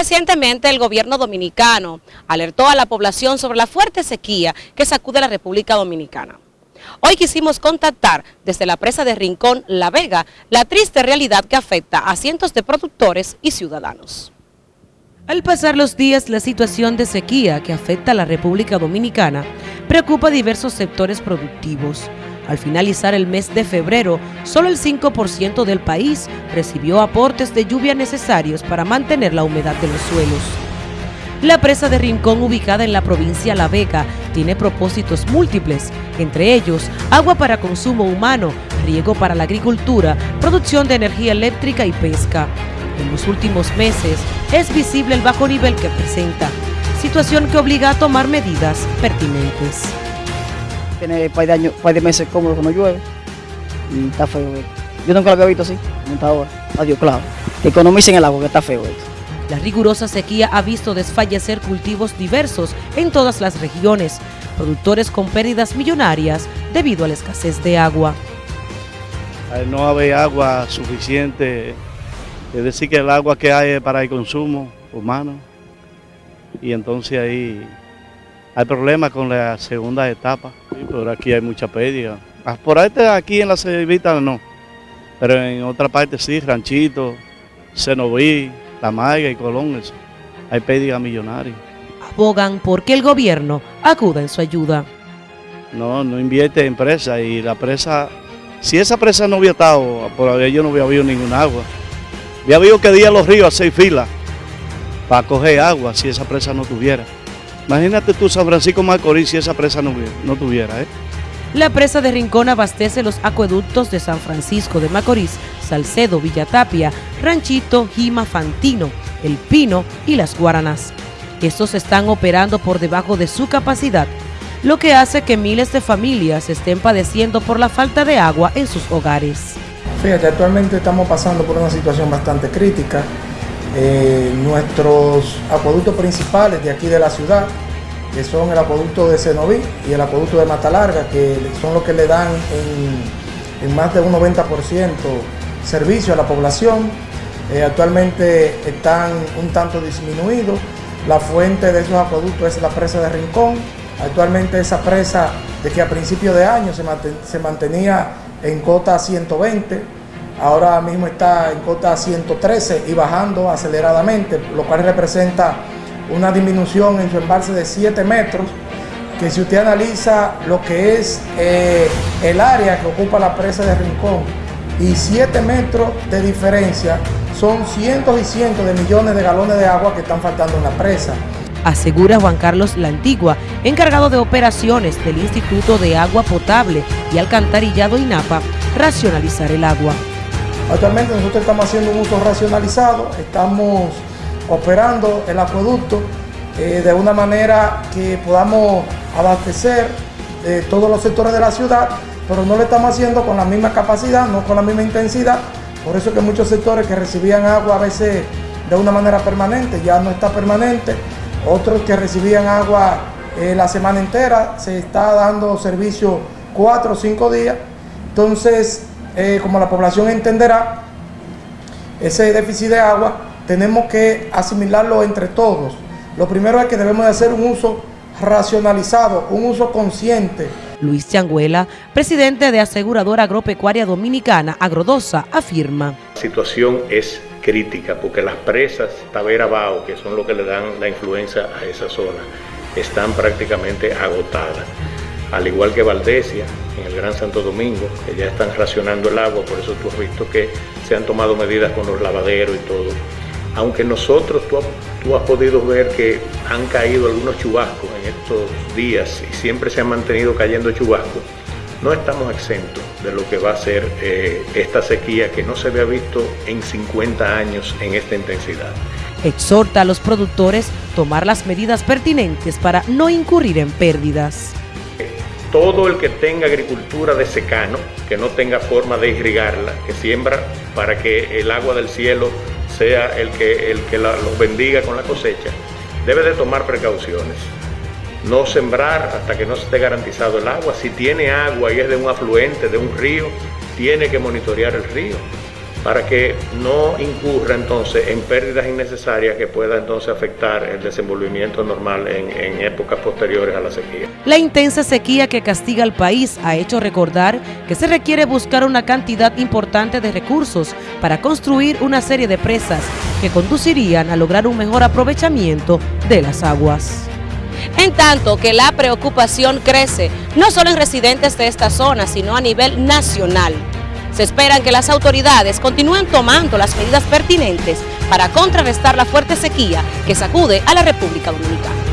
Recientemente el gobierno dominicano alertó a la población sobre la fuerte sequía que sacude la República Dominicana. Hoy quisimos contactar desde la presa de Rincón, La Vega, la triste realidad que afecta a cientos de productores y ciudadanos. Al pasar los días, la situación de sequía que afecta a la República Dominicana preocupa diversos sectores productivos. Al finalizar el mes de febrero, solo el 5% del país recibió aportes de lluvia necesarios para mantener la humedad de los suelos. La presa de Rincón, ubicada en la provincia La Vega, tiene propósitos múltiples, entre ellos agua para consumo humano, riego para la agricultura, producción de energía eléctrica y pesca. En los últimos meses es visible el bajo nivel que presenta, situación que obliga a tomar medidas pertinentes. Tiene un par de, años, par de meses cómodo que no llueve y está feo. Yo nunca lo había visto así, hasta ahora. Adiós, claro. Que economicen el agua, que está feo esto. La rigurosa sequía ha visto desfallecer cultivos diversos en todas las regiones, productores con pérdidas millonarias debido a la escasez de agua. no haber agua suficiente, es decir que el agua que hay es para el consumo humano, y entonces ahí hay problemas con la segunda etapa, pero aquí hay mucha pérdida. Ah, por ahí aquí en la Cevita no, pero en otra parte sí, Ranchito, Cenoví, la Maiga y Colón, eso. hay pérdida millonaria. Abogan porque el gobierno acuda en su ayuda. No, no invierte en presa y la presa, si esa presa no hubiera estado, por ahí yo no hubiera habido ningún agua. Había habido que día los ríos a seis filas para coger agua si esa presa no tuviera. Imagínate tú San Francisco Macorís si esa presa no, no tuviera. ¿eh? La presa de Rincón abastece los acueductos de San Francisco de Macorís, Salcedo, Villatapia, Ranchito, Jima, Fantino, El Pino y Las Guaranas. Estos están operando por debajo de su capacidad, lo que hace que miles de familias estén padeciendo por la falta de agua en sus hogares. Fíjate, actualmente estamos pasando por una situación bastante crítica. Eh, nuestros acueductos principales de aquí de la ciudad que son el acueducto de Cenoví y el acueducto de Mata Larga, que son los que le dan en, más de un 90% servicio a la población. Eh, actualmente están un tanto disminuidos. La fuente de esos acueductos es la presa de Rincón. Actualmente esa presa, de que a principio de año se mantenía en cota 120, ahora mismo está en cota 113 y bajando aceleradamente, lo cual representa una disminución en su embalse de 7 metros, que si usted analiza lo que es eh, el área que ocupa la presa de Rincón y 7 metros de diferencia, son cientos y cientos de millones de galones de agua que están faltando en la presa. Asegura Juan Carlos La Antigua, encargado de operaciones del Instituto de Agua Potable y Alcantarillado INAPA, racionalizar el agua. Actualmente nosotros estamos haciendo un uso racionalizado, estamos operando el acueducto eh, de una manera que podamos abastecer eh, todos los sectores de la ciudad, pero no lo estamos haciendo con la misma capacidad, no con la misma intensidad. Por eso que muchos sectores que recibían agua a veces de una manera permanente, ya no está permanente. Otros que recibían agua eh, la semana entera, se está dando servicio cuatro o cinco días. Entonces, como la población entenderá, ese déficit de agua tenemos que asimilarlo entre todos. Lo primero es que debemos de hacer un uso racionalizado, un uso consciente. Luis Changuela, presidente de Aseguradora Agropecuaria Dominicana, Agrodosa, afirma. La situación es crítica porque las presas Tavera Bao, que son lo que le dan la influencia a esa zona, están prácticamente agotadas. Al igual que Valdesia, en el Gran Santo Domingo, que ya están racionando el agua, por eso tú has visto que se han tomado medidas con los lavaderos y todo aunque nosotros, tú, has podido ver que han caído algunos chubascos en estos días y siempre se han mantenido cayendo chubascos, no estamos exentos de lo que va a ser eh, esta sequía que no se había visto en 50 años en esta intensidad. Exhorta a los productores tomar las medidas pertinentes para no incurrir en pérdidas. Todo el que tenga agricultura de secano, que no tenga forma de irrigarla, que siembra para que el agua del cielo sea el que, el que los bendiga con la cosecha, debe de tomar precauciones. No sembrar hasta que no esté garantizado el agua. Si tiene agua y es de un afluente, de un río, tiene que monitorear el río. Para que no incurra entonces en pérdidas innecesarias que pueda entonces afectar el desenvolvimiento normal en, en, épocas posteriores a la sequía. La intensa sequía que castiga al país ha hecho recordar que se requiere buscar una cantidad importante de recursos para construir una serie de presas que conducirían a lograr un mejor aprovechamiento de las aguas. En tanto que la preocupación crece, no solo en residentes de esta zona, sino a nivel nacional. Se esperan que las autoridades continúen tomando las medidas pertinentes para contrarrestar la fuerte sequía que sacude a la República Dominicana.